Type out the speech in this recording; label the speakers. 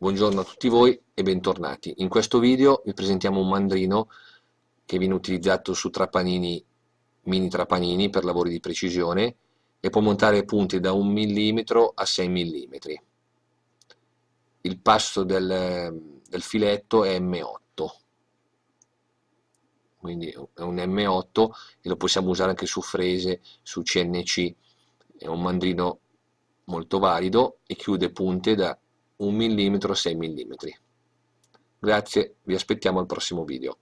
Speaker 1: Buongiorno a tutti voi e bentornati. In questo video vi presentiamo un mandrino che viene utilizzato su trapanini, mini trapanini per lavori di precisione e può montare punte da 1 mm a 6 mm. Il passo del, del filetto è M8, quindi è un M8 e lo possiamo usare anche su frese, su CNC. È un mandrino molto valido e chiude punte da 1 mm 6 mm. Grazie, vi aspettiamo al prossimo video.